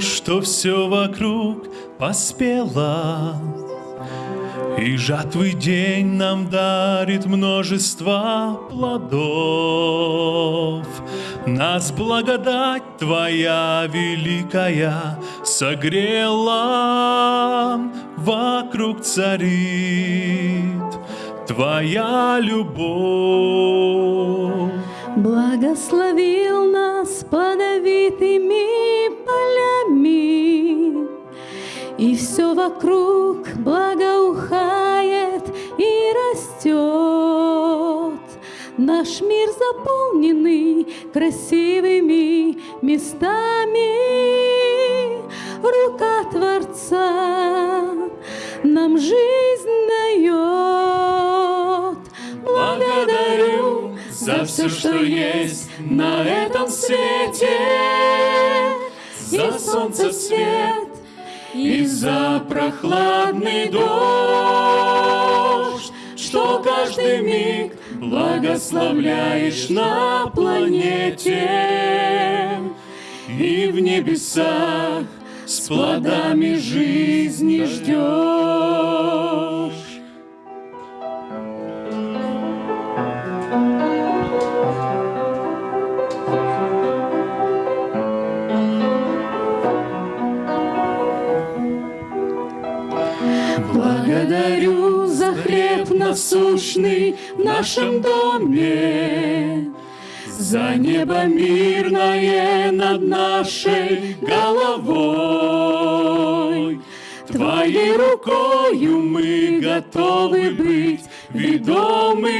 что все вокруг поспело. И жатвый день нам дарит множество плодов. Нас благодать Твоя великая согрела, вокруг царит Твоя любовь. Благословил нас подавитыми вокруг благоухает и растет. Наш мир заполненный красивыми местами, Рука Творца нам жизнь дает. Благодарю за все, что есть на этом свете, За солнце свет и за прохладный дождь, Что каждый миг благословляешь на планете И в небесах с плодами жизни ждешь. Благодарю за хлеб насущный в нашем доме, За небо мирное над нашей головой. Твоей рукою мы готовы быть ведомы,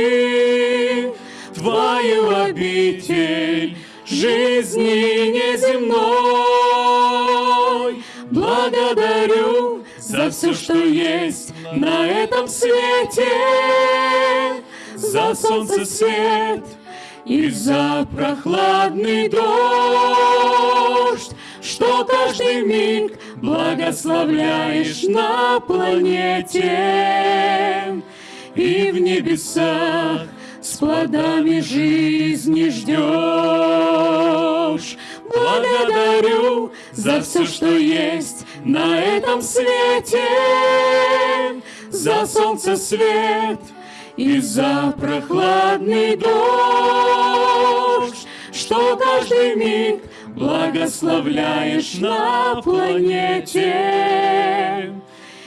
Твою обитель жизни неземной. Благодарю за все, что есть на этом свете, за солнце свет и за прохладный дождь, что каждый миг благословляешь на планете и в небесах с плодами жизни ждешь. За все, что есть на этом свете, за солнце свет и за прохладный дождь, что каждый миг благословляешь на планете.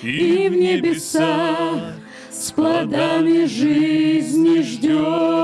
И в небесах с плодами жизни ждешь.